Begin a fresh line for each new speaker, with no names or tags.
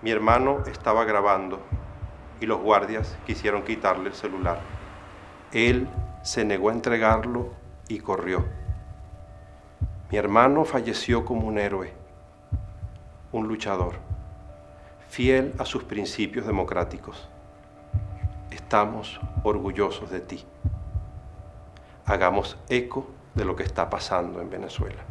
Mi hermano estaba grabando y los guardias quisieron quitarle el celular. Él se negó a entregarlo y corrió. Mi hermano falleció como un héroe, un luchador, fiel a sus principios democráticos. Estamos orgullosos de ti. Hagamos eco de lo que está pasando en Venezuela.